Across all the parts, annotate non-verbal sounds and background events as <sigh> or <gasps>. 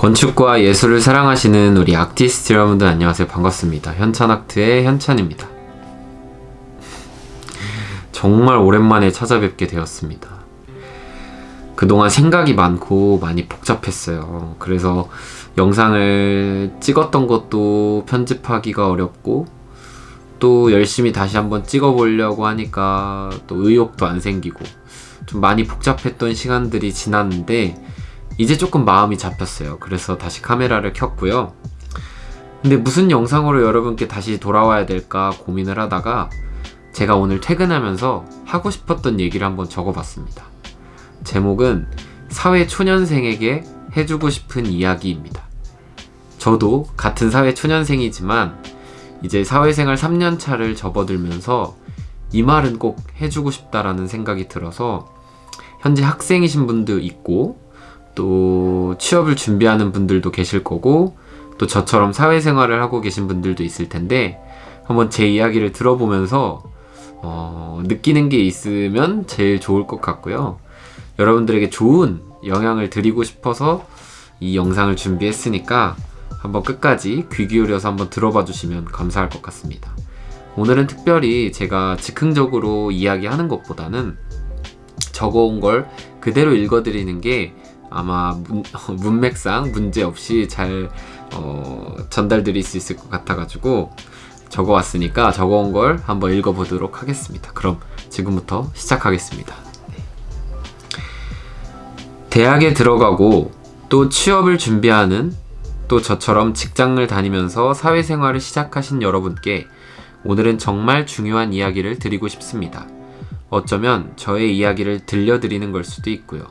건축과 예술을 사랑하시는 우리 아티스트 여러분들 안녕하세요. 반갑습니다. 현찬아트의 현찬입니다. 정말 오랜만에 찾아뵙게 되었습니다. 그동안 생각이 많고 많이 복잡했어요. 그래서 영상을 찍었던 것도 편집하기가 어렵고 또 열심히 다시 한번 찍어보려고 하니까 또 의욕도 안 생기고 좀 많이 복잡했던 시간들이 지났는데 이제 조금 마음이 잡혔어요. 그래서 다시 카메라를 켰고요. 근데 무슨 영상으로 여러분께 다시 돌아와야 될까 고민을 하다가 제가 오늘 퇴근하면서 하고 싶었던 얘기를 한번 적어봤습니다. 제목은 사회 초년생에게 해주고 싶은 이야기입니다. 저도 같은 사회 초년생이지만 이제 사회생활 3년차를 접어들면서 이 말은 꼭 해주고 싶다라는 생각이 들어서 현재 학생이신 분도 있고 또 취업을 준비하는 분들도 계실 거고 또 저처럼 사회생활을 하고 계신 분들도 있을 텐데 한번 제 이야기를 들어보면서 어, 느끼는 게 있으면 제일 좋을 것 같고요. 여러분들에게 좋은 영향을 드리고 싶어서 이 영상을 준비했으니까 한번 끝까지 귀 기울여서 한번 들어봐 주시면 감사할 것 같습니다. 오늘은 특별히 제가 즉흥적으로 이야기하는 것보다는 적어온 걸 그대로 읽어드리는 게 아마 문, <laughs> 문맥상 문제없이 잘 어, 전달드릴 수 있을 것 같아가지고 적어왔으니까 적어온 걸 한번 읽어보도록 하겠습니다. 그럼 지금부터 시작하겠습니다. 네. 대학에 들어가고 또 취업을 준비하는 또 저처럼 직장을 다니면서 사회생활을 시작하신 여러분께 오늘은 정말 중요한 이야기를 드리고 싶습니다. 어쩌면 저의 이야기를 들려드리는 걸 수도 있고요.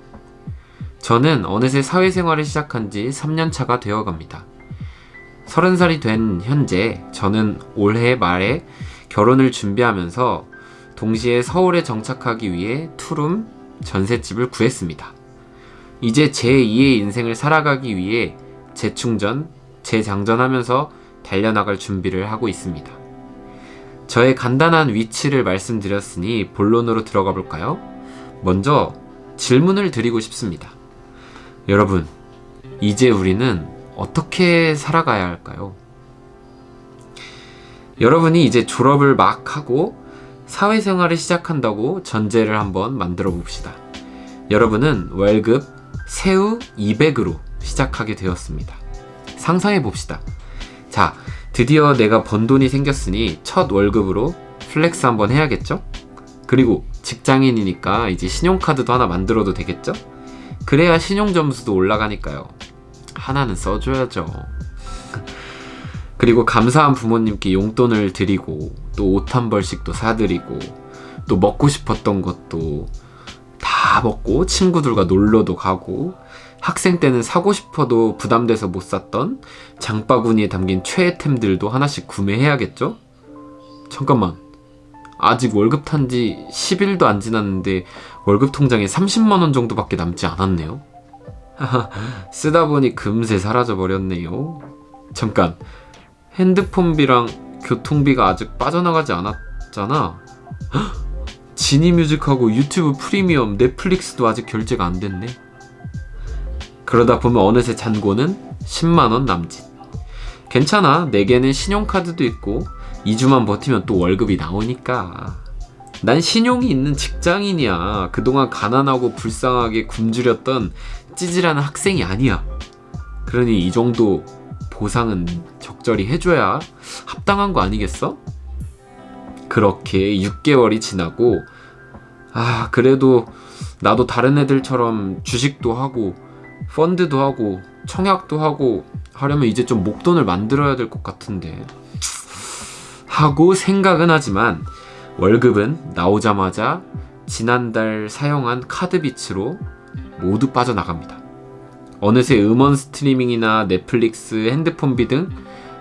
저는 어느새 사회생활을 시작한 지 3년차가 되어갑니다. 30살이 된 현재 저는 올해 말에 결혼을 준비하면서 동시에 서울에 정착하기 위해 투룸 전셋집을 구했습니다. 이제 제2의 인생을 살아가기 위해 재충전, 재장전하면서 달려나갈 준비를 하고 있습니다. 저의 간단한 위치를 말씀드렸으니 본론으로 들어가 볼까요? 먼저 질문을 드리고 싶습니다. 여러분, 이제 우리는 어떻게 살아가야 할까요? 여러분이 이제 졸업을 막 하고 사회생활을 시작한다고 전제를 한번 만들어 봅시다. 여러분은 월급 세후 200으로 시작하게 되었습니다. 상상해 봅시다. 자, 드디어 내가 번 돈이 생겼으니 첫 월급으로 flex 한번 해야겠죠? 그리고 직장인이니까 이제 신용카드도 하나 만들어도 되겠죠? 그래야 신용 점수도 올라가니까요. 하나는 써줘야죠. 그리고 감사한 부모님께 용돈을 드리고 또 옷 한 벌씩 또 사드리고 또 먹고 싶었던 것도 다 먹고 친구들과 놀러도 가고 학생 때는 사고 싶어도 부담돼서 못 샀던 장바구니에 담긴 최애템들도 하나씩 구매해야겠죠? 잠깐만 아직 월급 탄 지 10일도 안 지났는데 월급 통장에 30만원 정도밖에 남지 않았네요. <laughs> 쓰다 보니 금세 사라져 버렸네요. 잠깐 핸드폰비랑 교통비가 아직 빠져나가지 않았잖아. <gasps> 지니 뮤직하고 유튜브 프리미엄 넷플릭스도 아직 결제가 안 됐네. 그러다 보면 어느새 잔고는 10만원 남짓. 괜찮아 내게는 신용카드도 있고 2주만 버티면 또 월급이 나오니까. 난 신용이 있는 직장인이야. 그동안 가난하고 불쌍하게 굶주렸던 찌질한 학생이 아니야. 그러니 이 정도 보상은 적절히 해줘야 합당한 거 아니겠어? 그렇게 6개월이 지나고 아 그래도 나도 다른 애들처럼 주식도 하고 펀드도 하고 청약도 하고 하려면 이제 좀 목돈을 만들어야 될 것 같은데 하고 생각은 하지만 월급은 나오자마자 지난달 사용한 카드비츠로 모두 빠져나갑니다. 어느새 음원 스트리밍이나 넷플릭스, 핸드폰비 등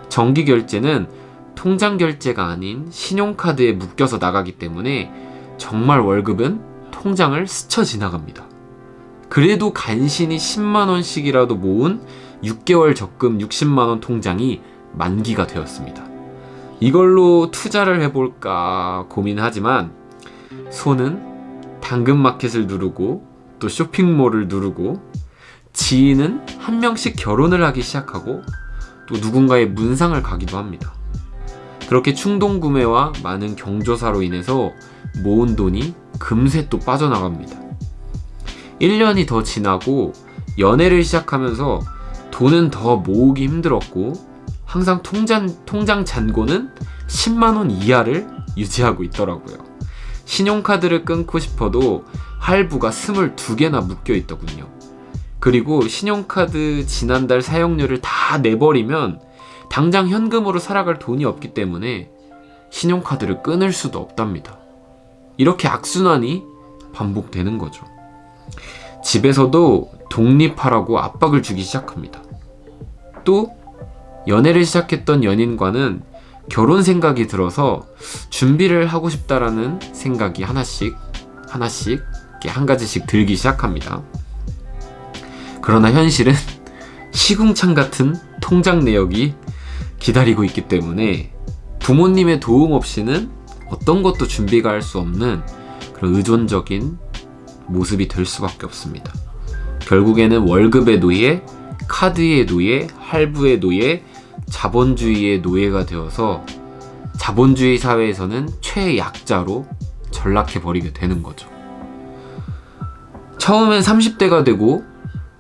정기 결제는 통장 결제가 아닌 신용카드에 묶여서 나가기 때문에 정말 월급은 통장을 스쳐 지나갑니다. 그래도 간신히 10만원씩이라도 모은 6개월 적금 60만원 통장이 만기가 되었습니다. 이걸로 투자를 해볼까 고민하지만 손은 당근마켓을 누르고 또 쇼핑몰을 누르고 지인은 한 명씩 결혼을 하기 시작하고 또 누군가의 문상을 가기도 합니다. 그렇게 충동 구매와 많은 경조사로 인해서 모은 돈이 금세 또 빠져나갑니다. 1년이 더 지나고 연애를 시작하면서 돈은 더 모으기 힘들었고 항상 통장, 통장 잔고는 10만원 이하를 유지하고 있더라고요. 신용카드를 끊고 싶어도 할부가 22개나 묶여 있더군요. 그리고 신용카드 지난달 사용료를 다 내버리면 당장 현금으로 살아갈 돈이 없기 때문에 신용카드를 끊을 수도 없답니다. 이렇게 악순환이 반복되는 거죠. 집에서도 독립하라고 압박을 주기 시작합니다. 또 연애를 시작했던 연인과는 결혼 생각이 들어서 준비를 하고 싶다라는 생각이 하나씩 하나씩 한 가지씩 들기 시작합니다. 그러나 현실은 <laughs> 시궁창 같은 통장 내역이 기다리고 있기 때문에 부모님의 도움 없이는 어떤 것도 준비가 할 수 없는 그런 의존적인 모습이 될 수밖에 없습니다. 결국에는 월급의 노예, 카드의 노예, 할부의 노예, 자본주의의 노예가 되어서 자본주의 사회에서는 최약자로 전락해 버리게 되는 거죠. 처음엔 30대가 되고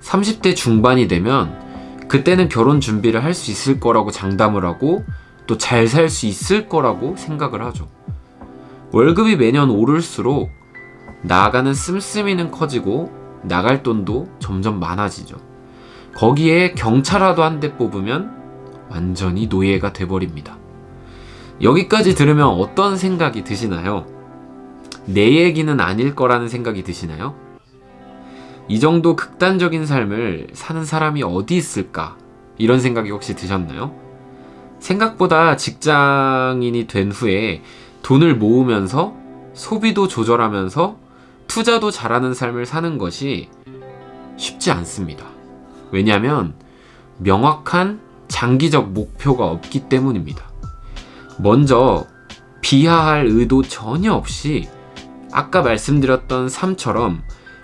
30대 중반이 되면 그때는 결혼 준비를 할 수 있을 거라고 장담을 하고 또 잘 살 수 있을 거라고 생각을 하죠. 월급이 매년 오를수록 나아가는 씀씀이는 커지고 나갈 돈도 점점 많아지죠. 거기에 경차라도 한 대 뽑으면 완전히 노예가 돼버립니다. 여기까지 들으면 어떤 생각이 드시나요? 내 얘기는 아닐 거라는 생각이 드시나요? 이 정도 극단적인 삶을 사는 사람이 어디 있을까? 이런 생각이 혹시 드셨나요? 생각보다 직장인이 된 후에 돈을 모으면서 소비도 조절하면서 투자도 잘하는 삶을 사는 것이 쉽지 않습니다. 왜냐하면 명확한 장기적 목표가 없기 때문입니다. 먼저 비하할 의도 전혀 없이 아까 말씀드렸던 삶처럼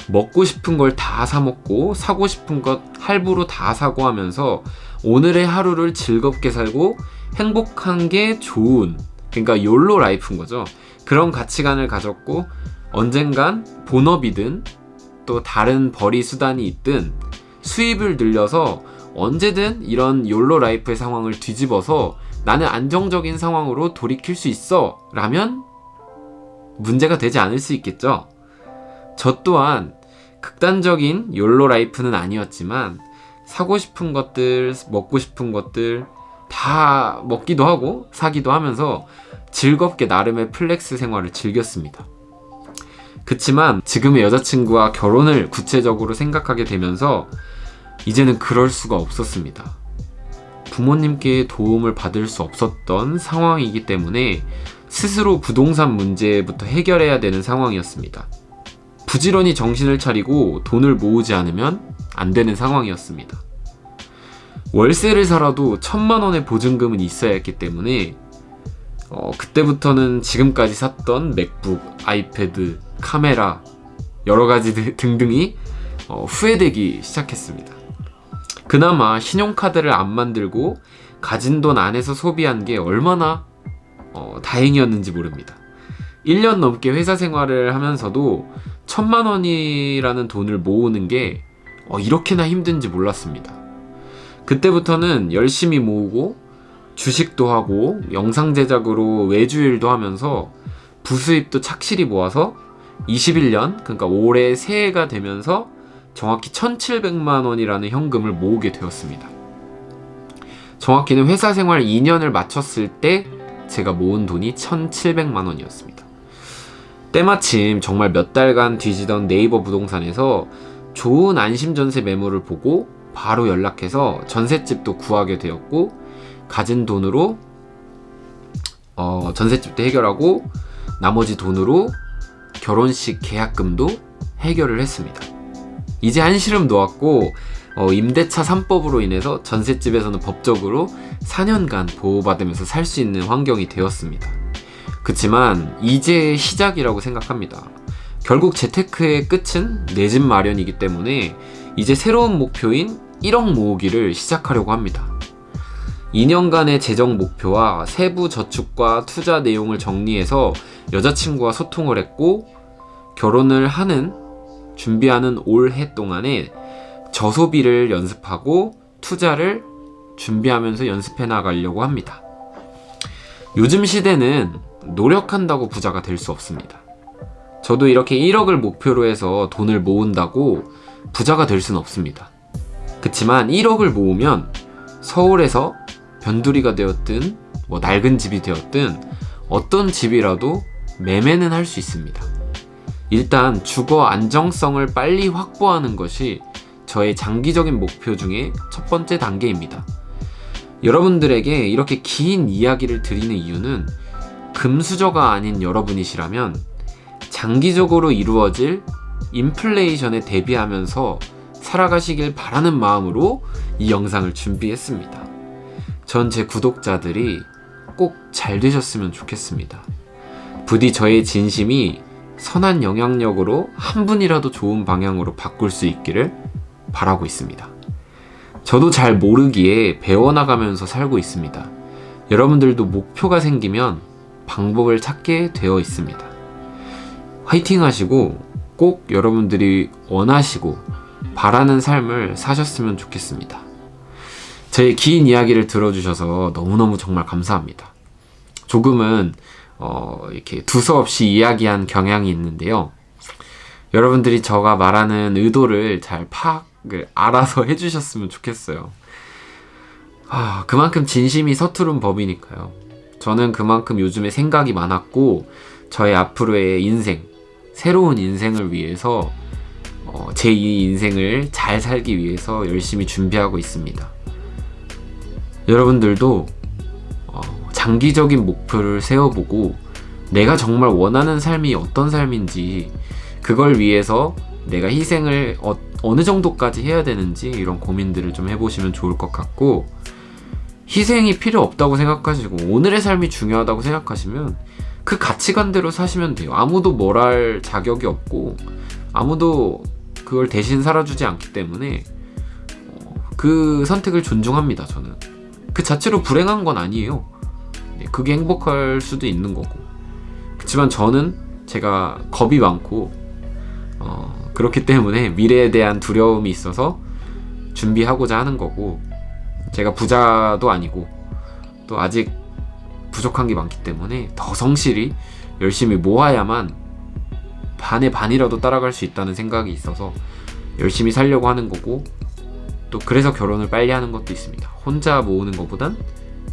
먹고 싶은 걸 다 사먹고 사고 싶은 것 할부로 다 사고 하면서 오늘의 하루를 즐겁게 살고 행복한 게 좋은 그러니까 YOLO life인 거죠. 그런 가치관을 가졌고 언젠간 본업이든 또 다른 벌이 수단이 있든 수입을 늘려서 언제든 이런 YOLO life의 상황을 뒤집어서 나는 안정적인 상황으로 돌이킬 수 있어 라면 문제가 되지 않을 수 있겠죠. 저 또한 극단적인 YOLO life는 아니었지만 사고 싶은 것들, 먹고 싶은 것들 다 먹기도 하고 사기도 하면서 즐겁게 나름의 flex 생활을 즐겼습니다. 그치만 지금의 여자친구와 결혼을 구체적으로 생각하게 되면서 이제는 그럴 수가 없었습니다. 부모님께 도움을 받을 수 없었던 상황이기 때문에 스스로 부동산 문제부터 해결해야 되는 상황이었습니다. 부지런히 정신을 차리고 돈을 모으지 않으면 안 되는 상황이었습니다. 월세를 살아도 천만 원의 보증금은 있어야 했기 때문에 어, 그때부터는 지금까지 샀던 맥북, 아이패드, 카메라 여러 가지 등등이 어, 후회되기 시작했습니다. 그나마 신용카드를 안 만들고 가진 돈 안에서 소비한 게 얼마나 어, 다행이었는지 모릅니다. 1년 넘게 회사 생활을 하면서도 천만 원이라는 돈을 모으는 게 어, 이렇게나 힘든지 몰랐습니다. 그때부터는 열심히 모으고 주식도 하고 영상 제작으로 외주일도 하면서 부수입도 착실히 모아서 21년 그러니까 올해 새해가 되면서 정확히 1700만 원이라는 현금을 모으게 되었습니다. 정확히는 회사 생활 2년을 마쳤을 때 제가 모은 돈이 1700만 원이었습니다. 때마침 정말 몇 달간 뒤지던 네이버 부동산에서 좋은 안심전세 매물을 보고 바로 연락해서 전셋집도 구하게 되었고 가진 돈으로 어, 전셋집도 해결하고 나머지 돈으로 결혼식 계약금도 해결을 했습니다. 이제 한시름 놓았고 어, 임대차 3법으로 인해서 전셋집에서는 법적으로 4년간 보호받으면서 살 수 있는 환경이 되었습니다. 그치만 이제 시작이라고 생각합니다. 결국 재테크의 끝은 내 집 마련이기 때문에 이제 새로운 목표인 1억 모으기를 시작하려고 합니다. 2년간의 재정 목표와 세부 저축과 투자 내용을 정리해서 여자친구와 소통을 했고 결혼을 하는 준비하는 올 해 동안에 저소비를 연습하고 투자를 준비하면서 연습해 나가려고 합니다. 요즘 시대는 노력한다고 부자가 될 수 없습니다. 저도 이렇게 1억을 목표로 해서 돈을 모은다고 부자가 될 수는 없습니다. 그치만 1억을 모으면 서울에서 변두리가 되었든 뭐 낡은 집이 되었든 어떤 집이라도 매매는 할 수 있습니다. 일단 주거 안정성을 빨리 확보하는 것이 저의 장기적인 목표 중에 첫 번째 단계입니다. 여러분들에게 이렇게 긴 이야기를 드리는 이유는 금수저가 아닌 여러분이시라면 장기적으로 이루어질 인플레이션에 대비하면서 살아가시길 바라는 마음으로 이 영상을 준비했습니다. 전 제 구독자들이 꼭 잘 되셨으면 좋겠습니다. 부디 저의 진심이 선한 영향력으로 한 분이라도 좋은 방향으로 바꿀 수 있기를 바라고 있습니다. 저도 잘 모르기에 배워나가면서 살고 있습니다. 여러분들도 목표가 생기면 방법을 찾게 되어 있습니다. 화이팅 하시고 꼭 여러분들이 원하시고 바라는 삶을 사셨으면 좋겠습니다. 제 긴 이야기를 들어주셔서 너무너무 정말 감사합니다. 조금은 어, 이렇게 두서없이 이야기한 경향이 있는데요. 여러분들이 저가 말하는 의도를 잘 파악을 알아서 <laughs> 해주셨으면 좋겠어요. 아, 그만큼 진심이 서투른 법이니까요. 저는 그만큼 요즘에 생각이 많았고, 저의 앞으로의 인생, 새로운 인생을 위해서, 어, 제2 인생을 잘 살기 위해서 열심히 준비하고 있습니다. 여러분들도 어, 장기적인 목표를 세워보고, 내가 정말 원하는 삶이 어떤 삶인지, 그걸 위해서 내가 희생을 어, 어느 정도까지 해야 되는지 이런 고민들을 좀 해보시면 좋을 것 같고 희생이 필요 없다고 생각하시고 오늘의 삶이 중요하다고 생각하시면 그 가치관대로 사시면 돼요. 아무도 뭘 할 자격이 없고 아무도 그걸 대신 살아주지 않기 때문에 어, 그 선택을 존중합니다. 저는 그 자체로 불행한 건 아니에요. 네, 그게 행복할 수도 있는 거고 그렇지만 저는 제가 겁이 많고 어, 그렇기 때문에 미래에 대한 두려움이 있어서 준비하고자 하는 거고 제가 부자도 아니고 또 아직 부족한 게 많기 때문에 더 성실히 열심히 모아야만 반의 반이라도 따라갈 수 있다는 생각이 있어서 열심히 살려고 하는 거고 또 그래서 결혼을 빨리 하는 것도 있습니다. 혼자 모으는 것보단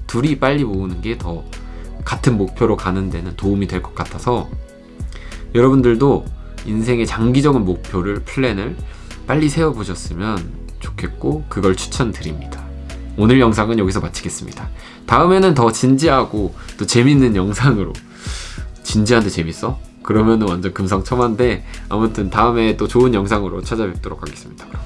둘이 빨리 모으는 게 더 같은 목표로 가는 데는 도움이 될 것 같아서 여러분들도 인생의 장기적인 목표를 플랜을 빨리 세워보셨으면 좋겠고 그걸 추천드립니다. 오늘 영상은 여기서 마치겠습니다. 다음에는 더 진지하고 또 재밌는 영상으로 진지한데 재밌어? 그러면은 완전 금상첨화인데 아무튼 다음에 또 좋은 영상으로 찾아뵙도록 하겠습니다. 그럼.